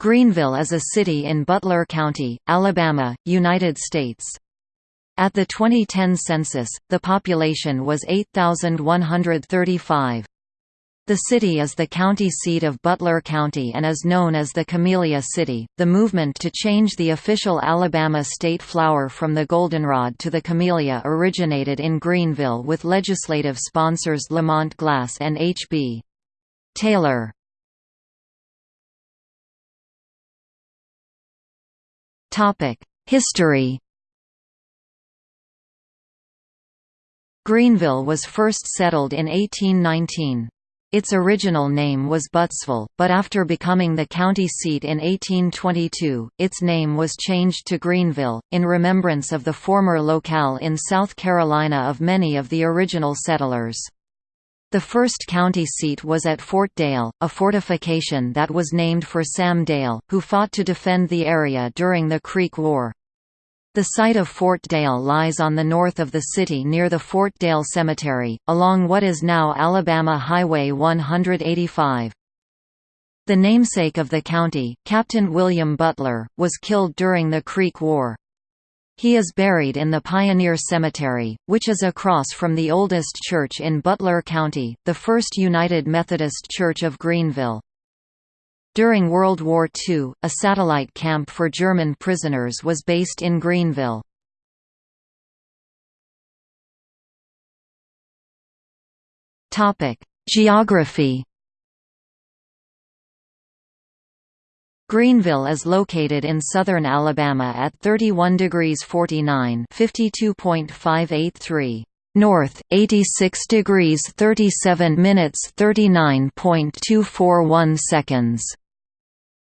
Greenville is a city in Butler County, Alabama, United States. At the 2010 census, the population was 8,135. The city is the county seat of Butler County and is known as the Camellia City. The movement to change the official Alabama state flower from the goldenrod to the camellia originated in Greenville with legislative sponsors Lamont Glass and H.B. Taylor. History Greenville was first settled in 1819. Its original name was Buttsville, but after becoming the county seat in 1822, its name was changed to Greenville, in remembrance of the former locale in South Carolina of many of the original settlers. The first county seat was at Fort Dale, a fortification that was named for Sam Dale, who fought to defend the area during the Creek War. The site of Fort Dale lies on the north of the city near the Fort Dale Cemetery, along what is now Alabama Highway 185. The namesake of the county, Captain William Butler, was killed during the Creek War. He is buried in the Pioneer Cemetery, which is across from the oldest church in Butler County, the First United Methodist Church of Greenville. During World War II, a satellite camp for German prisoners was based in Greenville. Geography Greenville is located in southern Alabama at 31 degrees 49 52.583 north, 86 degrees 37 minutes 39.241 seconds.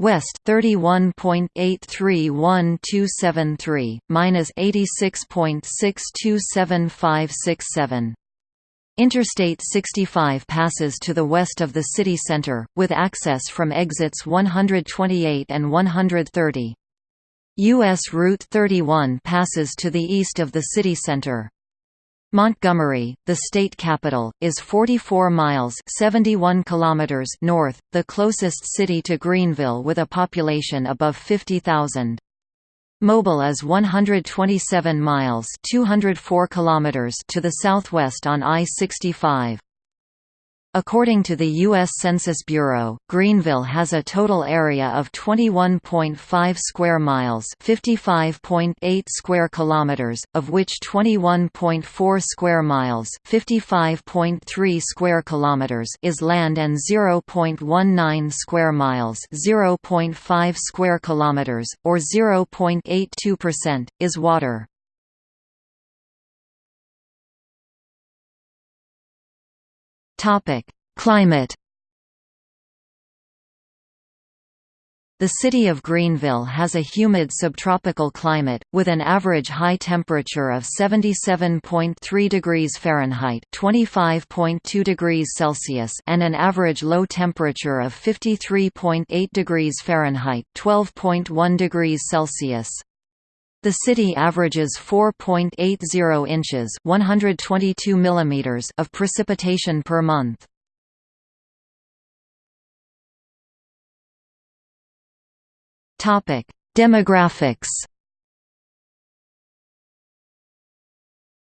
West 31.831273 minus 86.627567 Interstate 65 passes to the west of the city center, with access from exits 128 and 130. U.S. Route 31 passes to the east of the city center. Montgomery, the state capital, is 44 miles 71 kilometers north, the closest city to Greenville with a population above 50,000. Mobile is 127 miles 204 kilometers to the southwest on I-65. According to the U.S. Census Bureau, Greenville has a total area of 21.5 square miles (55.8 square kilometers), of which 21.4 square miles (55.3 square kilometers) is land and 0.19 square miles (0.5 square kilometers) or 0.82% is water. Topic: Climate. The city of Greenville has a humid subtropical climate, with an average high temperature of 77.3 degrees Fahrenheit (25.2 degrees Celsius) and an average low temperature of 53.8 degrees Fahrenheit (12.1 degrees Celsius). The city averages 4.80 inches (122 millimeters) of precipitation per month. Demographics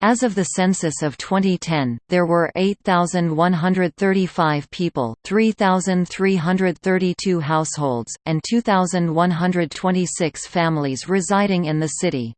As of the census of 2010, there were 8,135 people, 3,332 households, and 2,126 families residing in the city.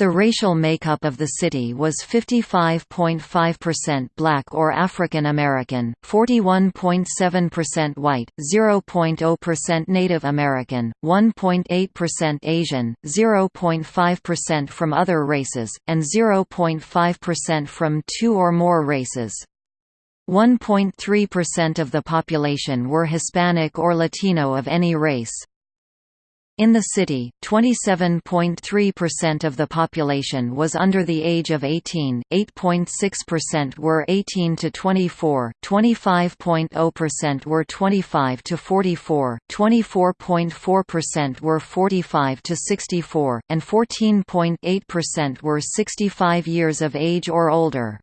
The racial makeup of the city was 55.5% black or African American, 41.7% white, 0.0% Native American, 1.8% Asian, 0.5% from other races, and 0.5% from two or more races. 1.3% of the population were Hispanic or Latino of any race. In the city, 27.3% of the population was under the age of 18, 8.6% were 18 to 24, 25.0% were 25 to 44, 24.4% were 45 to 64, and 14.8% were 65 years of age or older.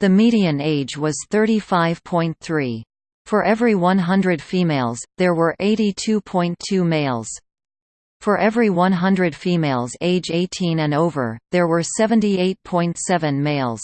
The median age was 35.3. For every 100 females, there were 82.2 males. For every 100 females age 18 and over, there were 78.7 males.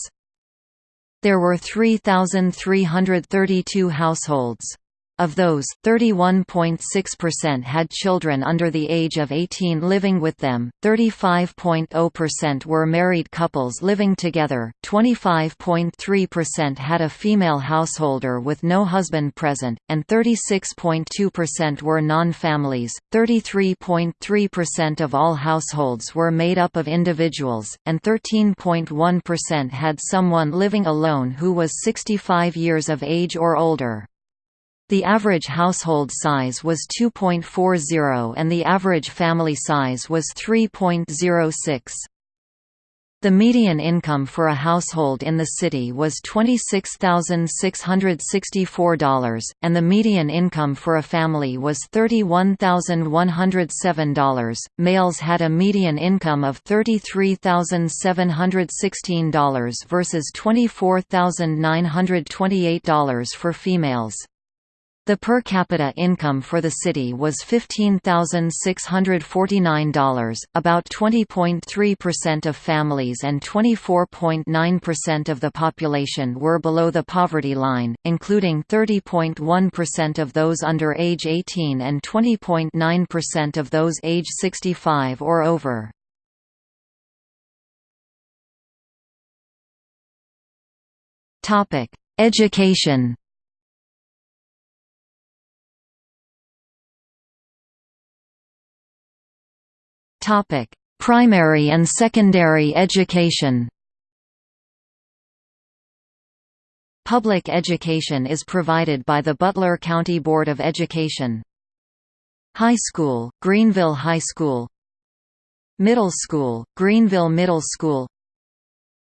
There were 3,332 households. Of those, 31.6% had children under the age of 18 living with them, 35.0% were married couples living together, 25.3% had a female householder with no husband present, and 36.2% were non-families. 33.3% of all households were made up of individuals, and 13.1% had someone living alone who was 65 years of age or older. The average household size was 2.40 and the average family size was 3.06. The median income for a household in the city was $26,664, and the median income for a family was $31,107. Males had a median income of $33,716 versus $24,928 for females. The per capita income for the city was $15,649, about 20.3% of families and 24.9% of the population were below the poverty line, including 30.1% of those under age 18 and 20.9% of those age 65 or over. Education Topic: Primary and secondary education. Public education is provided by the Butler County Board of Education. High School, Greenville High School Middle School, Greenville Middle School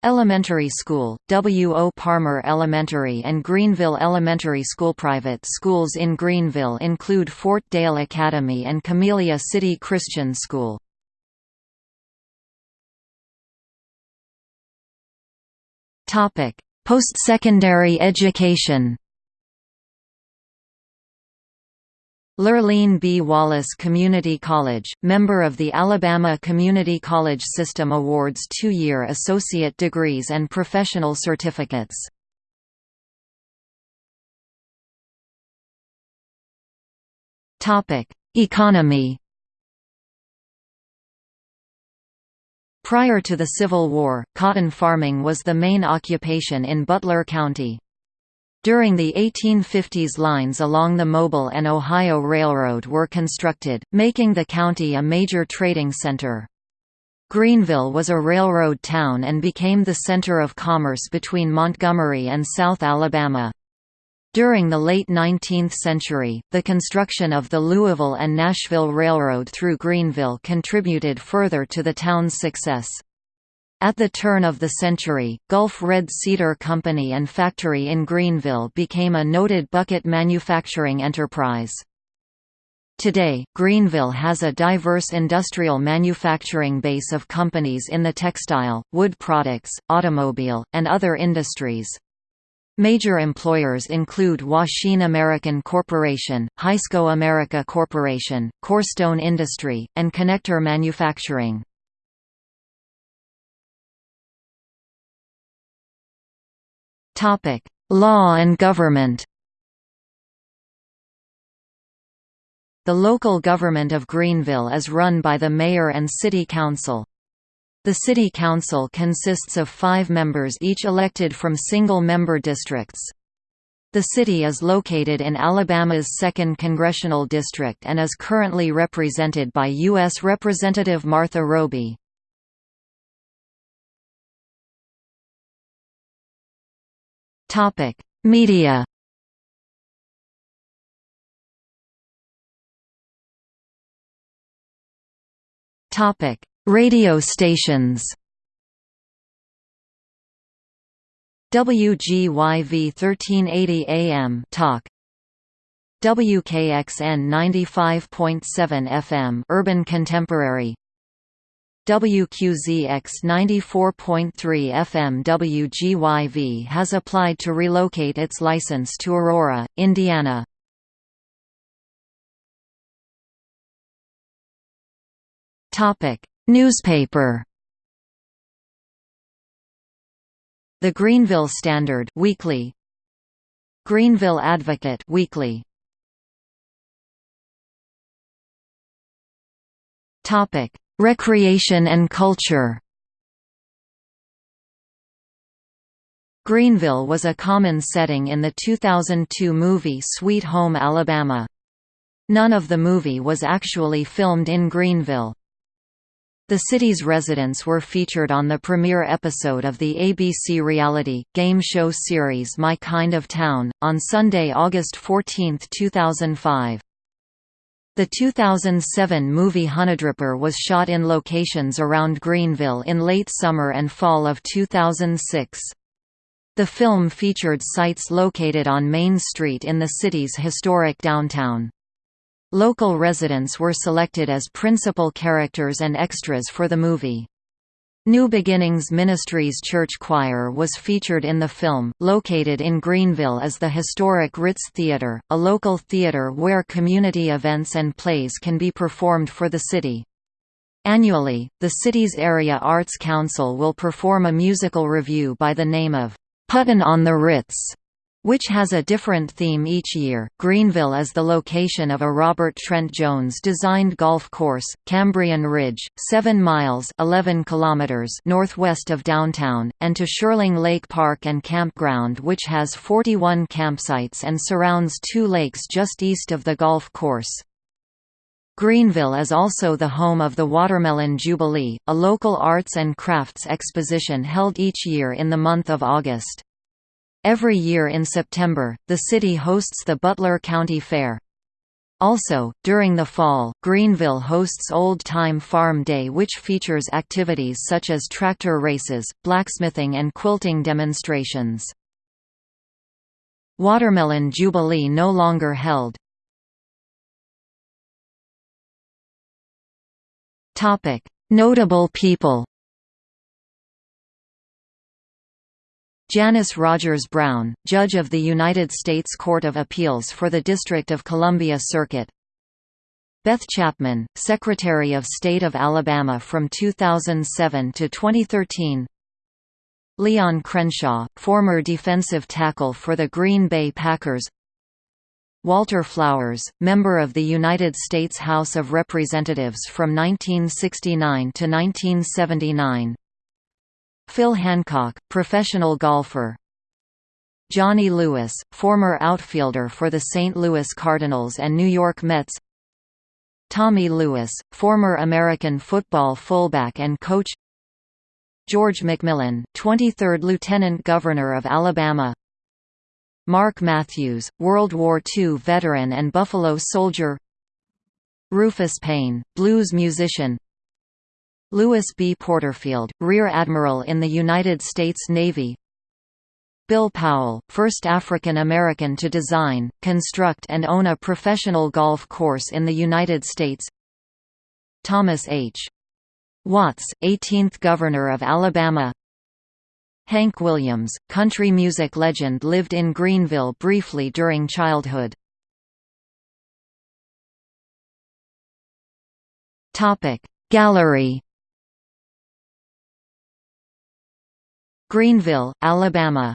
Elementary School, W. O. Parmer Elementary and Greenville Elementary School. Private schools in Greenville include Fort Dale Academy and Camellia City Christian School. Post-secondary education Lurleen B. Wallace Community College, member of the Alabama Community College System awards two-year associate degrees and professional certificates. Economy Prior to the Civil War, cotton farming was the main occupation in Butler County. During the 1850s lines along the Mobile and Ohio Railroad were constructed, making the county a major trading center. Greenville was a railroad town and became the center of commerce between Montgomery and South Alabama. During the late 19th century, the construction of the Louisville and Nashville Railroad through Greenville contributed further to the town's success. At the turn of the century, Gulf Red Cedar Company and Factory in Greenville became a noted bucket manufacturing enterprise. Today, Greenville has a diverse industrial manufacturing base of companies in the textile, wood products, automobile, and other industries. Major employers include Hwashin American Corporation, Hysco America Corporation, Corestone Industry, and Connector Manufacturing. Law and government The local government of Greenville is run by the mayor and city council. The City Council consists of five members each elected from single-member districts. The city is located in Alabama's 2nd Congressional District and is currently represented by U.S. Representative Martha Roby. Media Topic: Radio stations. WGYV 1380 AM Talk. WKXN 95.7 FM Urban Contemporary. WQZX 94.3 FM WGYV has applied to relocate its license to Aurora, Indiana. Newspaper The Greenville Standard weekly Greenville Advocate weekly Topic Recreation and culture Greenville was a common setting in the 2002 movie Sweet Home Alabama. None of the movie was actually filmed in Greenville. The city's residents were featured on the premiere episode of the ABC reality, game show series My Kind of Town, on Sunday, August 14, 2005. The 2007 movie Honeydripper was shot in locations around Greenville in late summer and fall of 2006. The film featured sites located on Main Street in the city's historic downtown. Local residents were selected as principal characters and extras for the movie. New Beginnings Ministries Church Choir was featured in the film. Located in Greenville is the historic Ritz Theater, a local theater where community events and plays can be performed for the city. Annually, the city's Area Arts Council will perform a musical revue by the name of Puttin' on the Ritz which has a different theme each year. Greenville is the location of a Robert Trent Jones designed golf course, Cambrian Ridge, 7 miles 11 kilometers northwest of downtown, and to Sherling Lake Park and Campground which has 41 campsites and surrounds two lakes just east of the golf course. Greenville is also the home of the Watermelon Jubilee, a local arts and crafts exposition held each year in the month of August. Every year in September, the city hosts the Butler County Fair. Also, during the fall, Greenville hosts Old Time Farm Day which features activities such as tractor races, blacksmithing and quilting demonstrations. Watermelon Jubilee no longer held. Notable people Janice Rogers Brown, Judge of the United States Court of Appeals for the District of Columbia Circuit. Beth Chapman, Secretary of State of Alabama from 2007 to 2013 Leon Crenshaw, former defensive tackle for the Green Bay Packers. Walter Flowers, member of the United States House of Representatives from 1969 to 1979 Phil Hancock, professional golfer. Johnny Lewis, former outfielder for the St. Louis Cardinals and New York Mets. Tommy Lewis, former American football fullback and coach. George McMillan, 23rd Lieutenant Governor of Alabama. Mark Matthews, World War II veteran and Buffalo Soldier. Rufus Payne, blues musician Lewis B. Porterfield, Rear Admiral in the United States Navy Bill Powell, first African American to design, construct and own a professional golf course in the United States Thomas H. Watts, 18th Governor of Alabama Hank Williams, country music legend lived in Greenville briefly during childhood. Gallery Greenville, Alabama